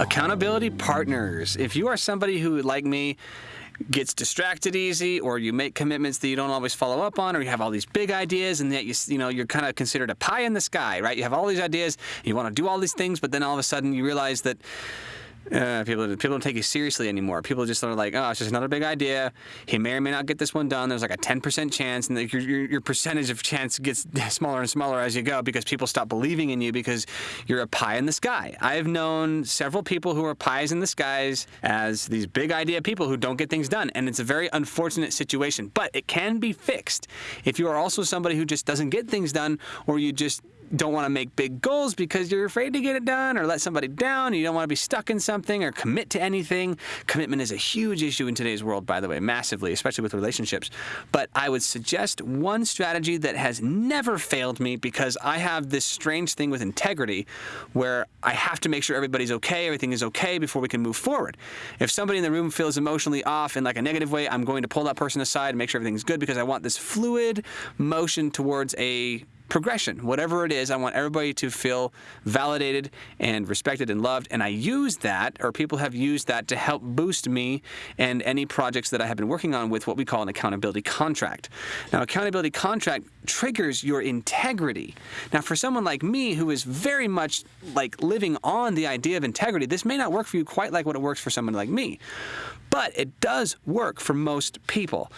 Accountability partners. If you are somebody who, like me, gets distracted easy or you make commitments that you don't always follow up on or you have all these big ideas and yet you, you know you're kind of considered a pie in the sky right you have all these ideas you want to do all these things but then all of a sudden you realize that uh, people people don't take you seriously anymore. People just are like, oh, it's just another big idea. He may or may not get this one done. There's like a 10% chance, and the, your, your, your percentage of chance gets smaller and smaller as you go because people stop believing in you because you're a pie in the sky. I've known several people who are pies in the skies as these big idea people who don't get things done, and it's a very unfortunate situation. But it can be fixed if you are also somebody who just doesn't get things done, or you just don't want to make big goals because you're afraid to get it done or let somebody down. You don't want to be stuck in something or commit to anything. Commitment is a huge issue in today's world, by the way, massively, especially with relationships. But I would suggest one strategy that has never failed me because I have this strange thing with integrity where I have to make sure everybody's okay, everything is okay before we can move forward. If somebody in the room feels emotionally off in like a negative way, I'm going to pull that person aside and make sure everything's good because I want this fluid motion towards a progression, whatever it is. I want everybody to feel validated and respected and loved. And I use that, or people have used that to help boost me and any projects that I have been working on with what we call an accountability contract. Now, accountability contract triggers your integrity. Now, for someone like me who is very much like living on the idea of integrity, this may not work for you quite like what it works for someone like me. But it does work for most people.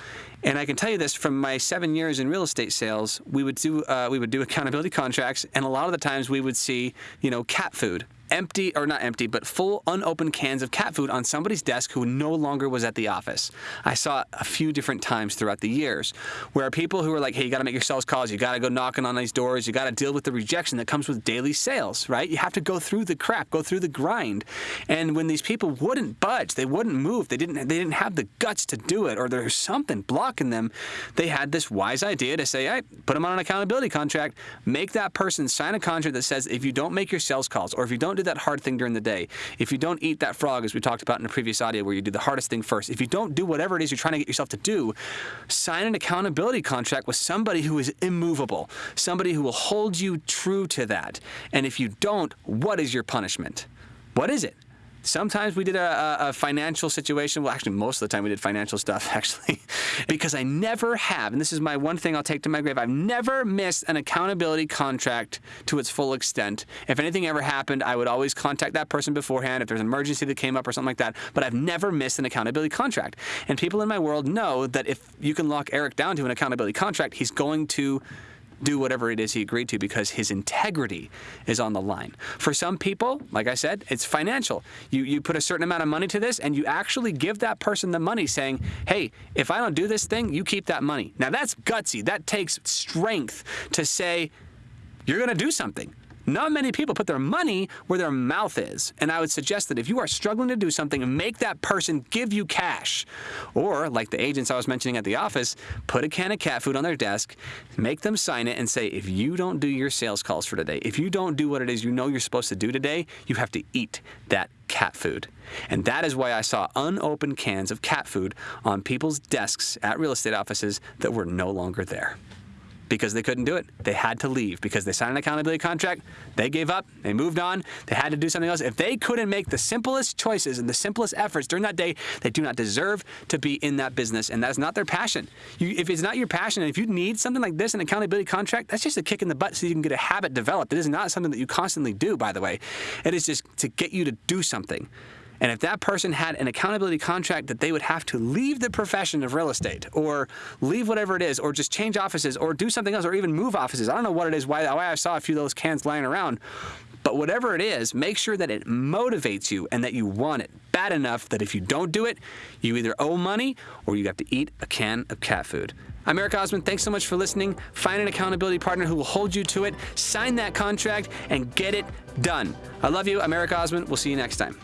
And I can tell you this from my seven years in real estate sales, we would do uh, we would do accountability contracts, and a lot of the times we would see, you know, cat food empty, or not empty, but full unopened cans of cat food on somebody's desk who no longer was at the office. I saw it a few different times throughout the years where people who were like, hey, you got to make your sales calls, you got to go knocking on these doors, you got to deal with the rejection that comes with daily sales, right? You have to go through the crap, go through the grind. And when these people wouldn't budge, they wouldn't move, they didn't, they didn't have the guts to do it, or there's something blocking them, they had this wise idea to say, hey, put them on an accountability contract, make that person sign a contract that says if you don't make your sales calls, or if you don't do that hard thing during the day, if you don't eat that frog, as we talked about in a previous audio where you do the hardest thing first, if you don't do whatever it is you're trying to get yourself to do, sign an accountability contract with somebody who is immovable, somebody who will hold you true to that. And if you don't, what is your punishment? What is it? Sometimes we did a, a, financial situation. Well, actually, most of the time we did financial stuff, actually, because I never have, and this is my one thing I'll take to my grave, I've never missed an accountability contract to its full extent. If anything ever happened, I would always contact that person beforehand if there's an emergency that came up or something like that, but I've never missed an accountability contract. And people in my world know that if you can lock Eric down to an accountability contract, he's going to do whatever it is he agreed to because his integrity is on the line. For some people, like I said, it's financial. You, you put a certain amount of money to this and you actually give that person the money saying, hey, if I don't do this thing, you keep that money. Now that's gutsy. That takes strength to say, you're going to do something. Not many people put their money where their mouth is. And I would suggest that if you are struggling to do something, make that person give you cash. Or, like the agents I was mentioning at the office, put a can of cat food on their desk, make them sign it, and say, if you don't do your sales calls for today, if you don't do what it is you know you're supposed to do today, you have to eat that cat food. And that is why I saw unopened cans of cat food on people's desks at real estate offices that were no longer there because they couldn't do it. They had to leave because they signed an accountability contract. They gave up. They moved on. They had to do something else. If they couldn't make the simplest choices and the simplest efforts during that day, they do not deserve to be in that business. And that is not their passion. You, if it's not your passion, and if you need something like this, an accountability contract, that's just a kick in the butt so you can get a habit developed. It is not something that you constantly do, by the way. It is just to get you to do something. And if that person had an accountability contract that they would have to leave the profession of real estate or leave whatever it is or just change offices or do something else or even move offices, I don't know what it is, why, why I saw a few of those cans lying around. But whatever it is, make sure that it motivates you and that you want it bad enough that if you don't do it, you either owe money or you have to eat a can of cat food. I'm Eric Osmond. Thanks so much for listening. Find an accountability partner who will hold you to it, sign that contract, and get it done. I love you. I'm Eric Osmond. We'll see you next time.